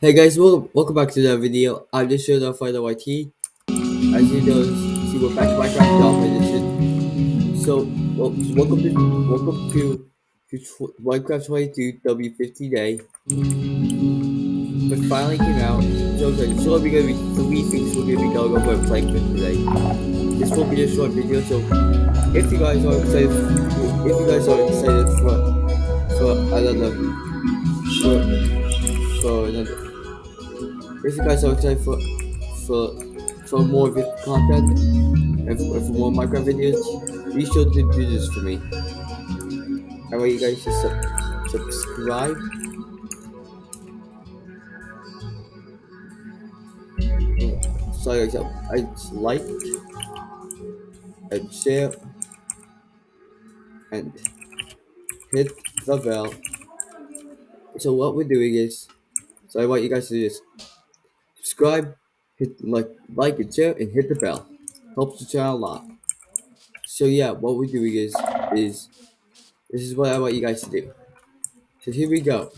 Hey guys, welcome, welcome back to the video. I'm just showing off Final YT. As you know, see we're back to Minecraft Alpha Edition. So, well, so welcome to welcome to, to Minecraft 22 W50 Day. But finally came out. So it's only gonna be three things we're gonna be going over and playing with today. This will be a short video, so if you guys are excited, if you guys are excited for for another for for another if you guys are excited for for for more content and for, more Minecraft videos, be sure to do this for me. I want you guys to sub subscribe. Oh, sorry, guys, I like and share and hit the bell. So what we're doing is, so I want you guys to do this subscribe, hit like, like and share, and hit the bell. Helps the channel a lot. So yeah, what we're doing is, is this is what I want you guys to do. So here we go.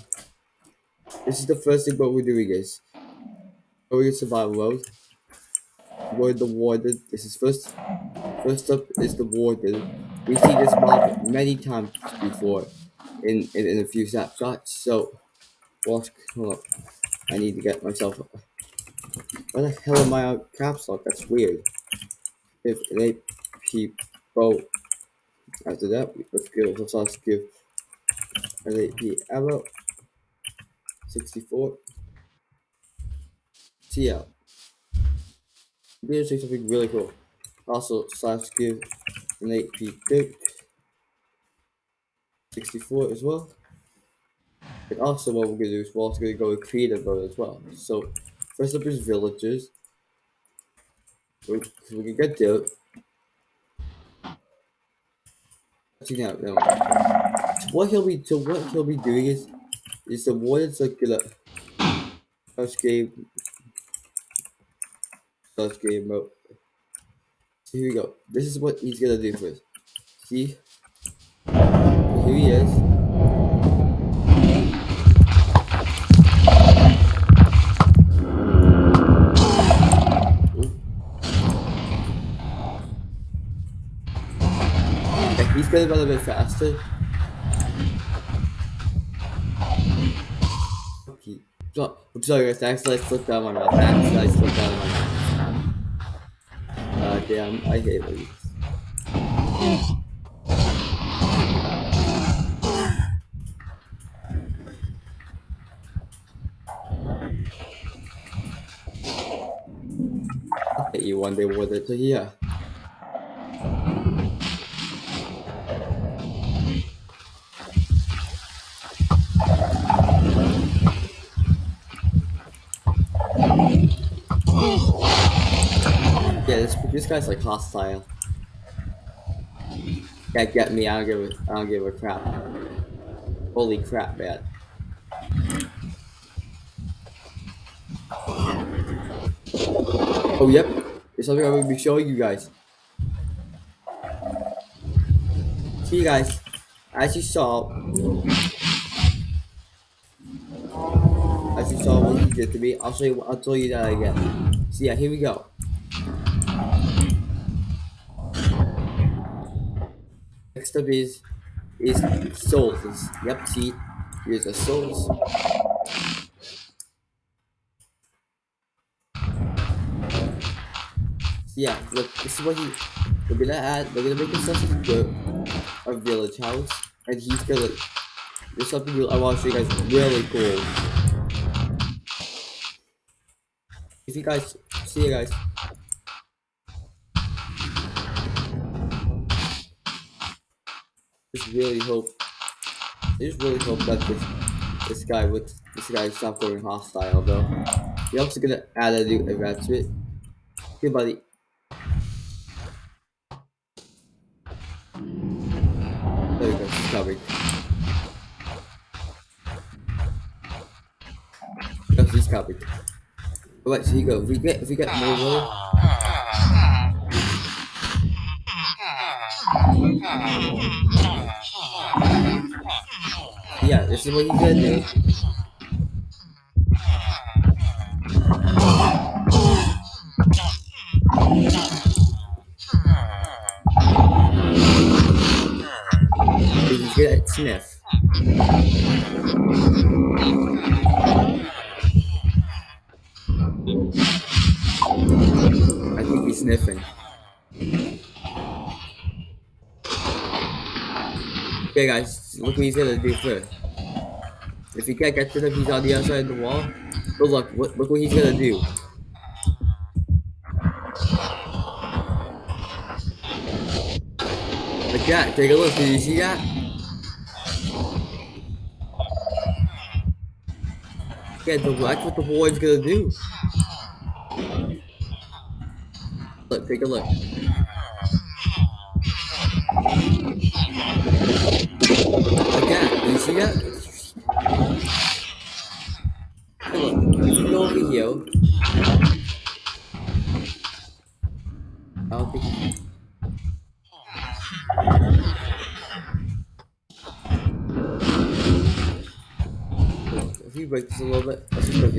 This is the first thing what we're doing is, going in survival mode. We're the warden. This is first. First up is the warden. We see this mob many times before in in, in a few snapshots. So, watch. Hold up. I need to get myself why the hell am I on caps lock? That's weird. If they people after that, let's give Let's also give LAP ammo 64 TL. I'm gonna say something really cool. Also, slash give an AP dirt 64 as well. And also, what we're gonna do is we're also gonna go with creative mode as well. So, first up is villagers. We, we can get dirt. Actually, no, no. So what he'll be, so what he'll be doing is, is the first game, first game mode. So here we go. This is what he's gonna do first. See, here he is. Gonna run a bit faster. Okay. So, I'm sorry guys, I accidentally slipped down my mouth. I accidentally slipped down my mouth. Uh, damn, I hate these. You one day with it, so yeah. Yeah, this guy's like hostile. Can't get me. I don't give a I don't give a crap. Holy crap, man. Oh yep, there's something I'm gonna be showing you guys. See you guys. As you saw, as you saw what he did to me, I'll show you. I'll tell you that again. So yeah, here we go. Next up is is souls. Is, yep, see, here's the souls. Yeah, look, this is what he. We're gonna add. We're gonna make ourselves a, a village house, and he's gonna. There's something I want to show you guys really cool. If you guys see you guys. Just really hope. I just really hope that this this guy with this guy stop going hostile though. We're also gonna add a new event to it. Here, buddy. There you go. He's coming. Yes, he's coming. Alright, so you go. If we get if we get more wood yeah, this is what you could do. He's good sniff. I think he's sniffing. Okay guys, look what he's gonna do first. If he can't get to them, he's on the outside of the wall. But look, what, look what he's gonna do. Like that, take a look, did you see that? Yeah, that's what the boy's gonna do. Look, take a look. Like that, did you see that? A little bit, let's look.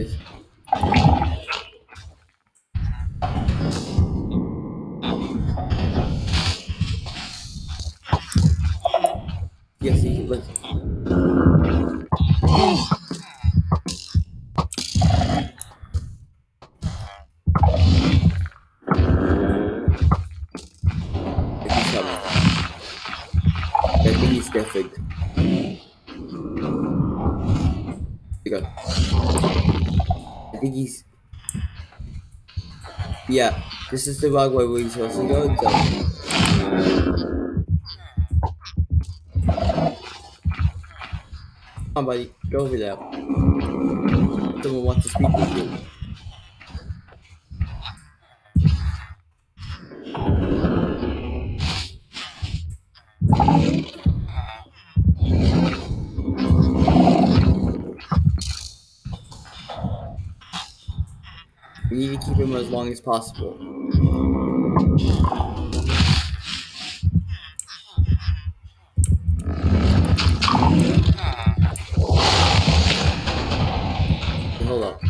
Like Yeah, this is the wrong way where he's supposed to go. So. Come on, buddy, go over there. Someone wants to speak with you. Keep him as long as possible. Hold up.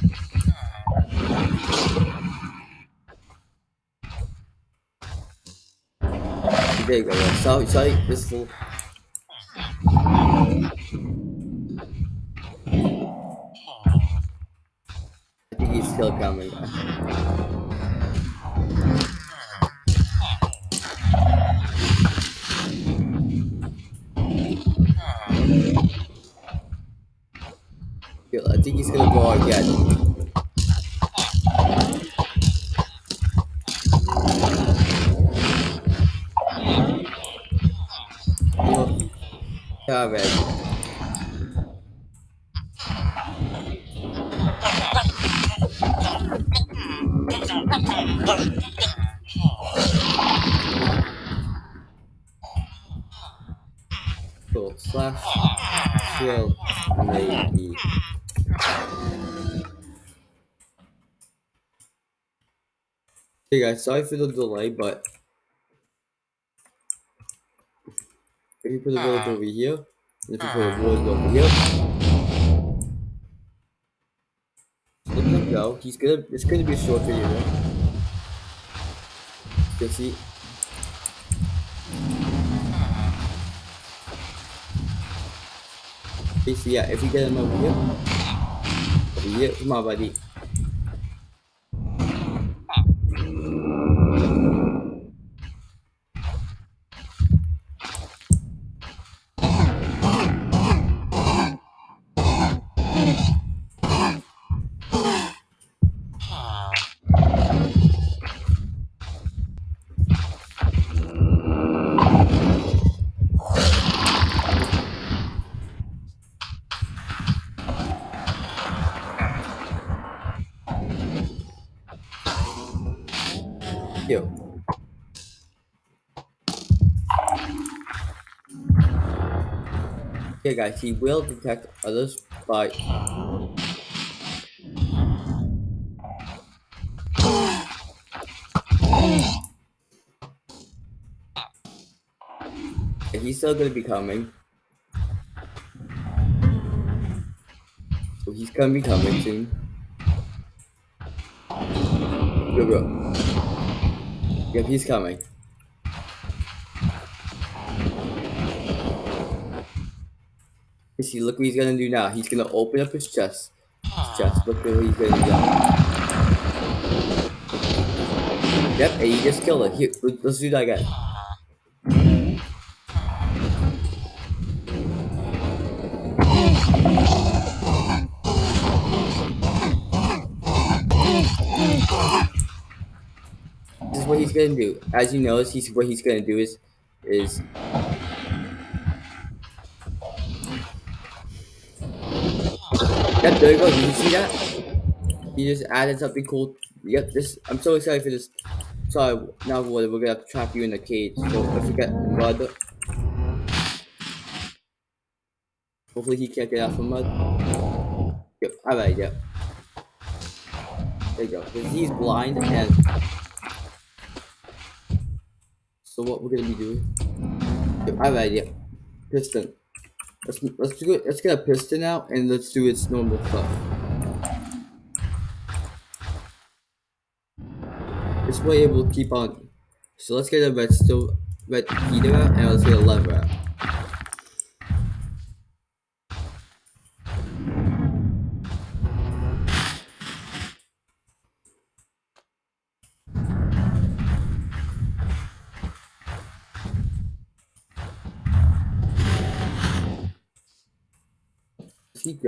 There you go. Sorry, sorry. This little. Still coming. I think he's gonna go again. Hey guys, sorry for the delay, but if you put the village ah. over here, and if you put a ah. village over here, let him go. He's gonna. It's gonna be a short video. You see. You see, yeah, if you get him over here, over here, come on, buddy. Okay, guys, he will detect others by. He's still gonna be coming. So he's gonna be coming soon. Go, go. Yep, he's coming. You see, look what he's gonna do now. He's gonna open up his chest. His chest. Ah. Look at what he's gonna do. Yep, and he just killed it. Here, let's do that again. This is what he's gonna do. As you notice, he's what he's gonna do is is Yep, there you go. Did you see that? He just added something cool. Yep, this I'm so excited for this. Sorry, now what? we're gonna have to trap you in the cage. So if you get mud, hopefully he can't get out from mud. Yep, alright, yep. There you go. He's blind and so what we're gonna be doing. Yep, alright, yep. Piston. Let's let's do. Let's get a piston out and let's do its normal stuff. This way it will keep on. So let's get a redstone red heater out and let's get a lever out.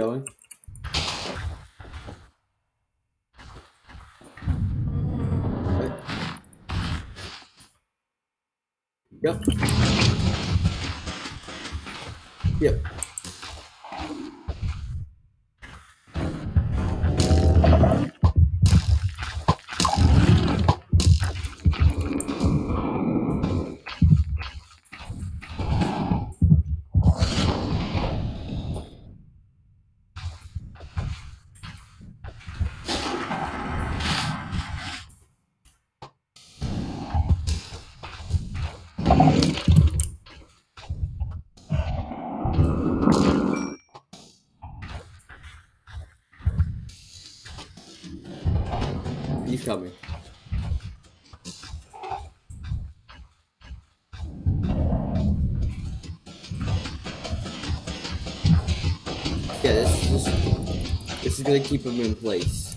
Going. Yep. Yep. Gonna keep him in place.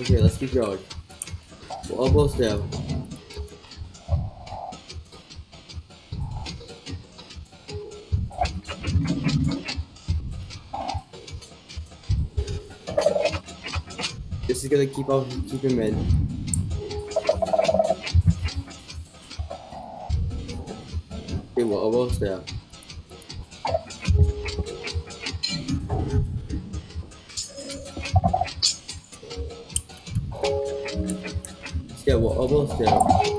Okay, let's keep going. We're almost there. Gonna keep on keep him in. Okay, we're almost there. Yeah, we're almost there.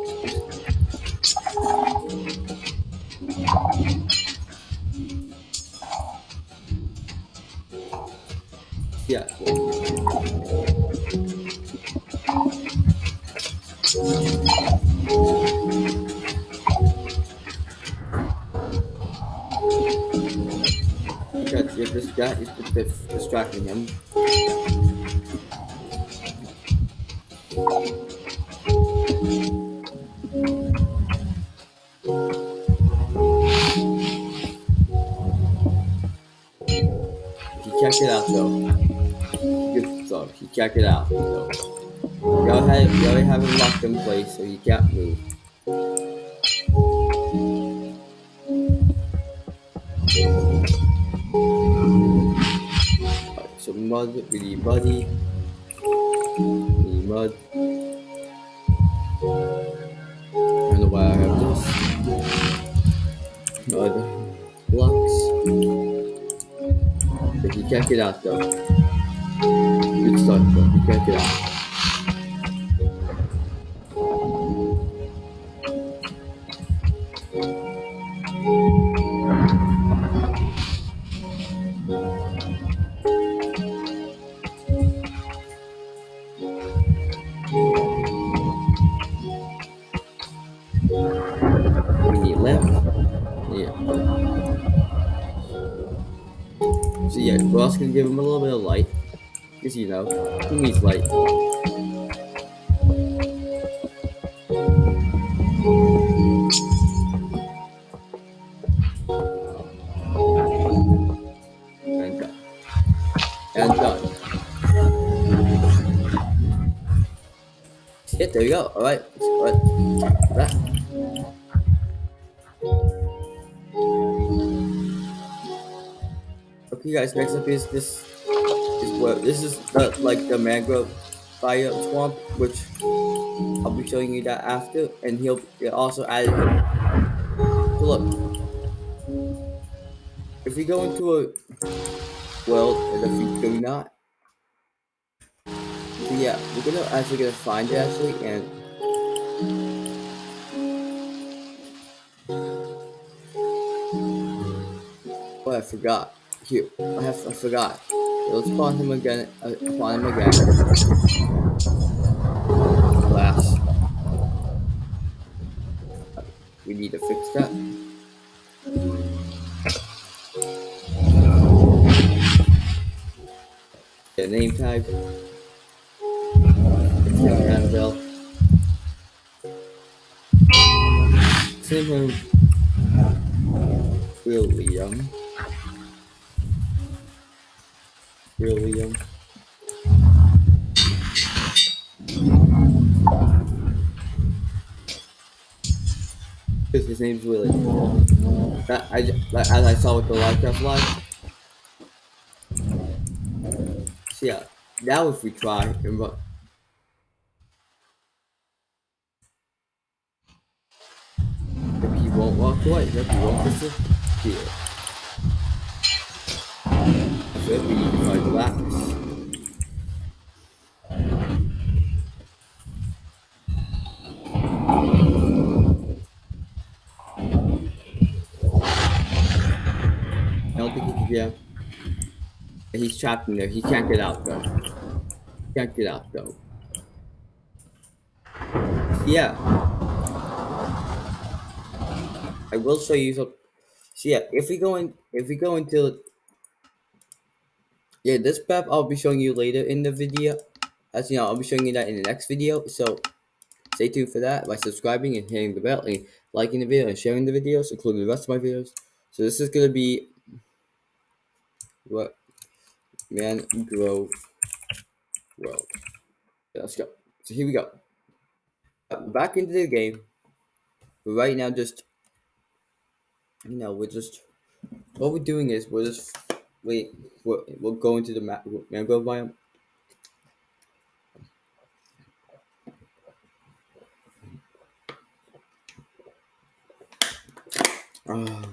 Distracting him. He get out though. Good stuff. He can't get out though. You already, you already have him locked in place, so he can't move. Need muddy. Need mud. I don't know why I have this. Mud. Blocks. But he can't get out though. Good start though. He can't get out. Know, he needs light. And done. And done. Yeah, there you go. Alright. Alright. That. Okay guys, next up is this is this is the like the mangrove fire swamp, which I'll be showing you that after, and he'll also added. So look, if we go into a world, and if we do not, so yeah, we're gonna actually gonna find it actually, and oh I forgot. Here, I have I forgot. Let's spawn him again. Uh, spawn him again. Glass. We need to fix that. The name tag. Annabelle. Same him. William. William. Because his name's Willie. That I as I saw with the Minecraft live. So yeah, now if we try and run. If he won't walk away, if he won't disappear. So. I don't think he can get He's trapped in there. He can't get out though. Can't get out though. Yeah. I will show you some. So yeah, if we go in, if we go into, yeah, this map I'll be showing you later in the video. As you know, I'll be showing you that in the next video. So stay tuned for that by subscribing and hitting the bell and liking the video and sharing the videos, including the rest of my videos. So this is gonna be what Mangrove World. Yeah, let's go. So here we go. Uh, Back into the game. But right now, just you know, we're just what we're doing is we're just wait. we'll, we're going to the ma- mangrove biome. Ah.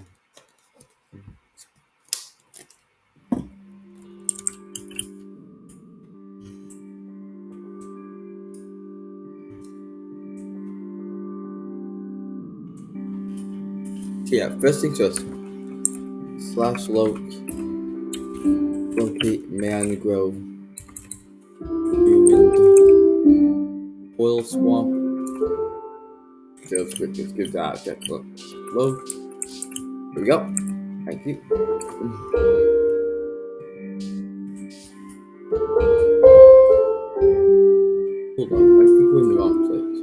yeah, first things first. Slash locate mangrove ruined oil swamp. Just let's give that a check. Look, load. Here we go. Thank you. Hold on, I think we're in the wrong place.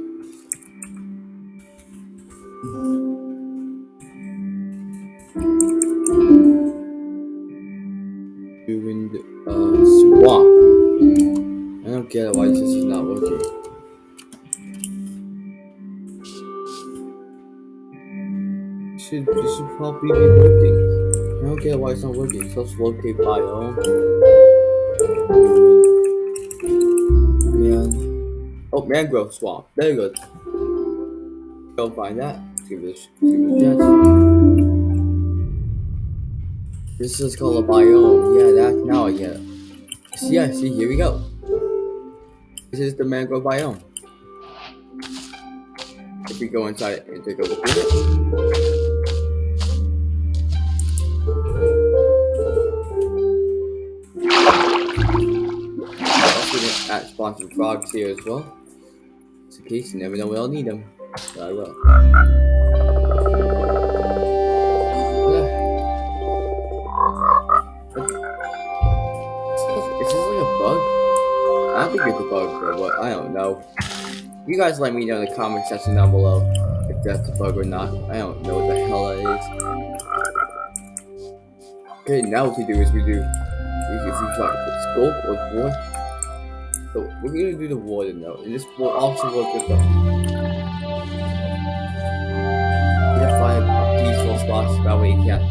Why it's not working. So let's locate biome. Man. Oh, mangrove swamp. Very good. Go find that. Let's give it give it a chance. This is called a biome. Yeah, that's now I get it. See, yeah, see, here we go. This is the mangrove biome. If we go inside and take a look at it. Gonna sponsored frogs here as well. Just in case you never know when I'll need them. I will. Is this like a bug? I think it's a bug, bro, but I don't know. You guys let me know in the comment section down below if that's a bug or not. I don't know what the hell that is. Okay, now what we do is we do if we talk scope or war. So we're gonna do the water now, and this will also work with the find a peaceful spot so that way you can't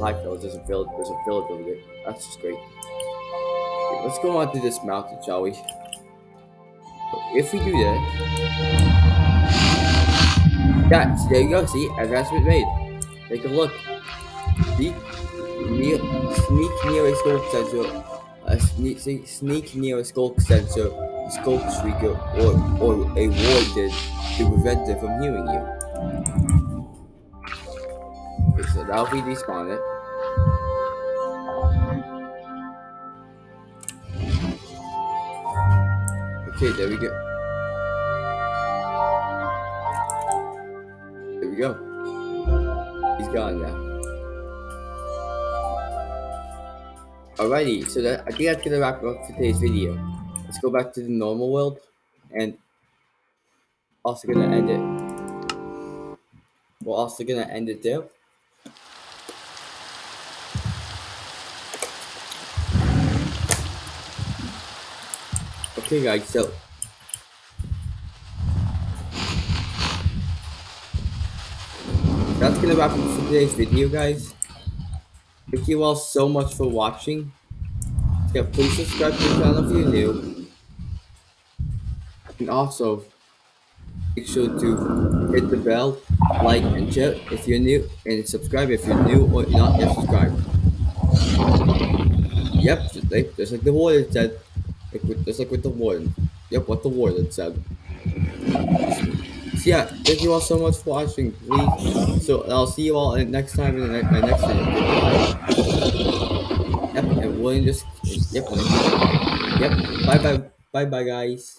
high fill doesn't fill there's a village over there. That's just great. Okay, let's go on to this mountain, shall we? If we do that, that there you go. See, advancement made. Take a look. See, near, sneak near a sensor. Uh, sneak, sneak, sneak near a sculk sensor, a sculk shrieker, or or a ward did to prevent it from hearing you. Okay, so that'll be despawn it. Okay, there we go. There we go. He's gone now. Alrighty, so that I think that's gonna wrap up today's video. Let's go back to the normal world and also gonna end it. We're also gonna end it there. Okay guys, so that's gonna wrap up for today's video guys. Thank you all so much for watching. Yeah, please subscribe to the channel if you're new. And also make sure to hit the bell, like and share if you're new and subscribe if you're new or not yet subscribed. Yep, just like, just like the warden said. Like just like with the warden. Yep, what the warden said. So yeah, thank you all so much for watching. Please, so I'll see you all next time in the my next video. Yep, and William just yep, yep. Bye bye, bye bye, guys.